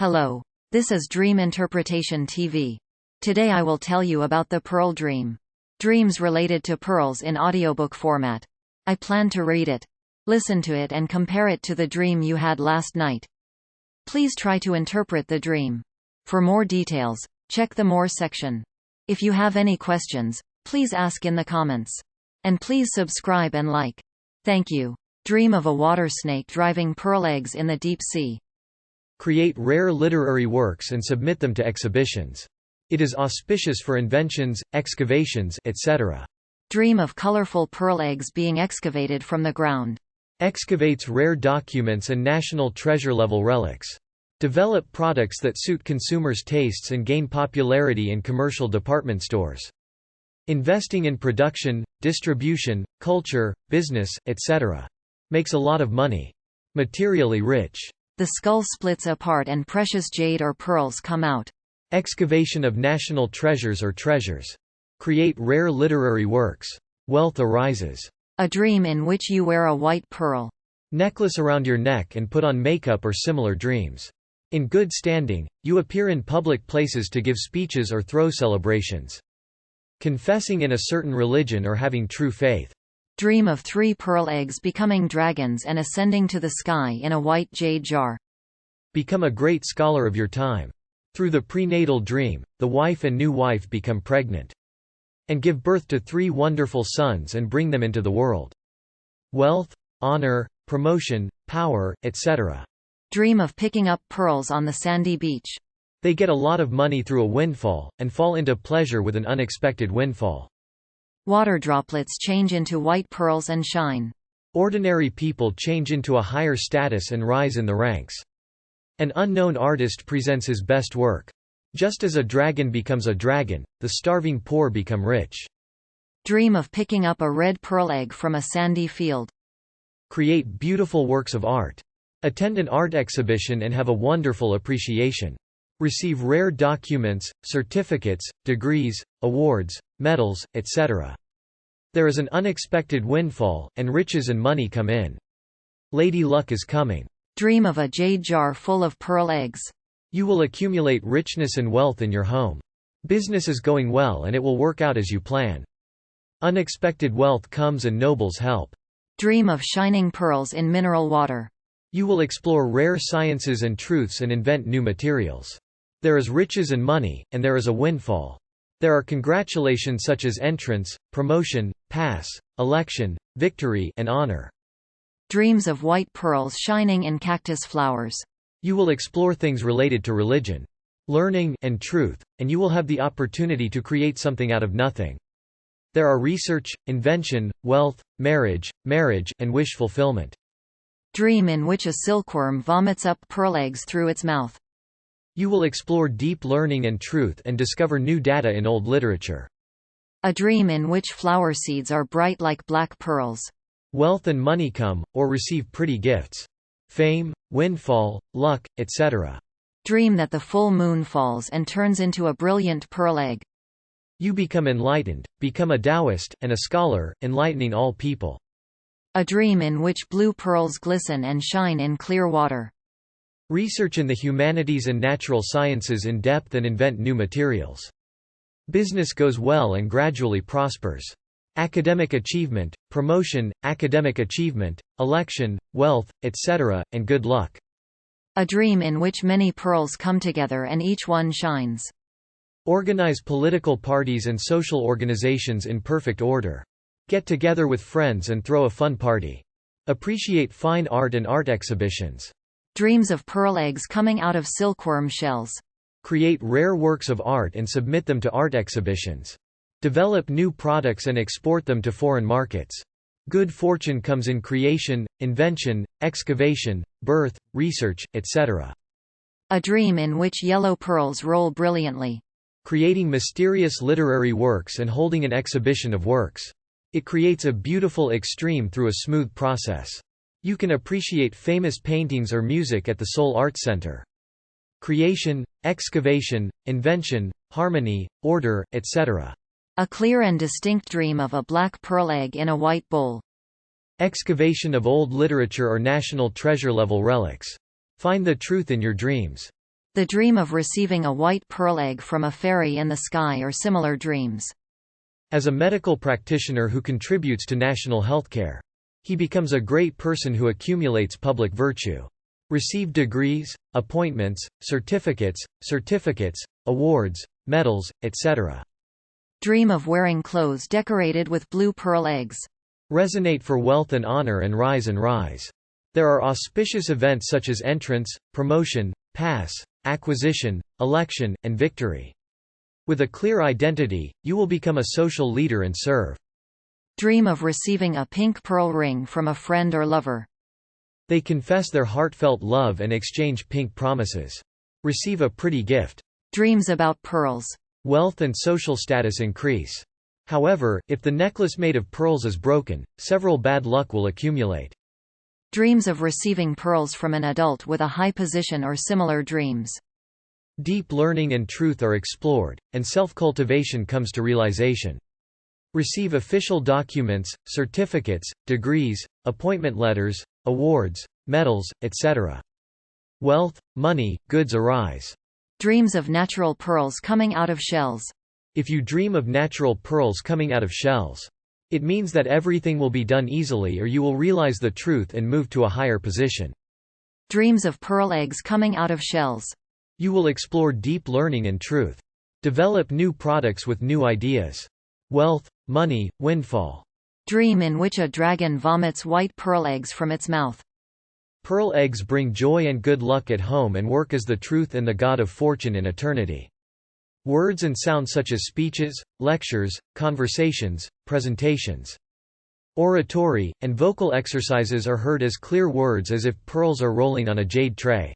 Hello. This is Dream Interpretation TV. Today I will tell you about the Pearl Dream. Dreams related to pearls in audiobook format. I plan to read it. Listen to it and compare it to the dream you had last night. Please try to interpret the dream. For more details, check the More section. If you have any questions, please ask in the comments. And please subscribe and like. Thank you. Dream of a water snake driving pearl eggs in the deep sea. Create rare literary works and submit them to exhibitions. It is auspicious for inventions, excavations, etc. Dream of colorful pearl eggs being excavated from the ground. Excavates rare documents and national treasure-level relics. Develop products that suit consumers' tastes and gain popularity in commercial department stores. Investing in production, distribution, culture, business, etc. Makes a lot of money. Materially rich. The skull splits apart and precious jade or pearls come out. Excavation of national treasures or treasures. Create rare literary works. Wealth arises. A dream in which you wear a white pearl. Necklace around your neck and put on makeup or similar dreams. In good standing, you appear in public places to give speeches or throw celebrations. Confessing in a certain religion or having true faith. Dream of three pearl eggs becoming dragons and ascending to the sky in a white jade jar. Become a great scholar of your time. Through the prenatal dream, the wife and new wife become pregnant. And give birth to three wonderful sons and bring them into the world. Wealth, honor, promotion, power, etc. Dream of picking up pearls on the sandy beach. They get a lot of money through a windfall, and fall into pleasure with an unexpected windfall. Water droplets change into white pearls and shine. Ordinary people change into a higher status and rise in the ranks. An unknown artist presents his best work. Just as a dragon becomes a dragon, the starving poor become rich. Dream of picking up a red pearl egg from a sandy field. Create beautiful works of art. Attend an art exhibition and have a wonderful appreciation. Receive rare documents, certificates, degrees, awards, medals, etc. There is an unexpected windfall, and riches and money come in. Lady Luck is coming. Dream of a jade jar full of pearl eggs. You will accumulate richness and wealth in your home. Business is going well and it will work out as you plan. Unexpected wealth comes and nobles help. Dream of shining pearls in mineral water. You will explore rare sciences and truths and invent new materials. There is riches and money, and there is a windfall. There are congratulations such as entrance, promotion, pass, election, victory and honor. Dreams of white pearls shining in cactus flowers. You will explore things related to religion, learning and truth, and you will have the opportunity to create something out of nothing. There are research, invention, wealth, marriage, marriage, and wish fulfillment. Dream in which a silkworm vomits up pearl eggs through its mouth. You will explore deep learning and truth and discover new data in old literature. A dream in which flower seeds are bright like black pearls. Wealth and money come, or receive pretty gifts. Fame, windfall, luck, etc. Dream that the full moon falls and turns into a brilliant pearl egg. You become enlightened, become a Taoist, and a scholar, enlightening all people. A dream in which blue pearls glisten and shine in clear water. Research in the humanities and natural sciences in depth and invent new materials. Business goes well and gradually prospers. Academic achievement, promotion, academic achievement, election, wealth, etc., and good luck. A dream in which many pearls come together and each one shines. Organize political parties and social organizations in perfect order. Get together with friends and throw a fun party. Appreciate fine art and art exhibitions. Dreams of pearl eggs coming out of silkworm shells. Create rare works of art and submit them to art exhibitions. Develop new products and export them to foreign markets. Good fortune comes in creation, invention, excavation, birth, research, etc. A dream in which yellow pearls roll brilliantly. Creating mysterious literary works and holding an exhibition of works. It creates a beautiful extreme through a smooth process. You can appreciate famous paintings or music at the Seoul Art Center. Creation, excavation, invention, harmony, order, etc. A clear and distinct dream of a black pearl egg in a white bowl. Excavation of old literature or national treasure level relics. Find the truth in your dreams. The dream of receiving a white pearl egg from a fairy in the sky or similar dreams. As a medical practitioner who contributes to national healthcare. He becomes a great person who accumulates public virtue. Receive degrees, appointments, certificates, certificates, awards, medals, etc. Dream of wearing clothes decorated with blue pearl eggs. Resonate for wealth and honor and rise and rise. There are auspicious events such as entrance, promotion, pass, acquisition, election, and victory. With a clear identity, you will become a social leader and serve. Dream of receiving a pink pearl ring from a friend or lover. They confess their heartfelt love and exchange pink promises. Receive a pretty gift. Dreams about pearls. Wealth and social status increase. However, if the necklace made of pearls is broken, several bad luck will accumulate. Dreams of receiving pearls from an adult with a high position or similar dreams. Deep learning and truth are explored, and self-cultivation comes to realization. Receive official documents, certificates, degrees, appointment letters, awards, medals, etc. Wealth, money, goods arise. Dreams of natural pearls coming out of shells. If you dream of natural pearls coming out of shells, it means that everything will be done easily or you will realize the truth and move to a higher position. Dreams of pearl eggs coming out of shells. You will explore deep learning and truth. Develop new products with new ideas. Wealth, money, windfall. Dream in which a dragon vomits white pearl eggs from its mouth. Pearl eggs bring joy and good luck at home and work as the truth and the god of fortune in eternity. Words and sounds such as speeches, lectures, conversations, presentations, oratory, and vocal exercises are heard as clear words as if pearls are rolling on a jade tray.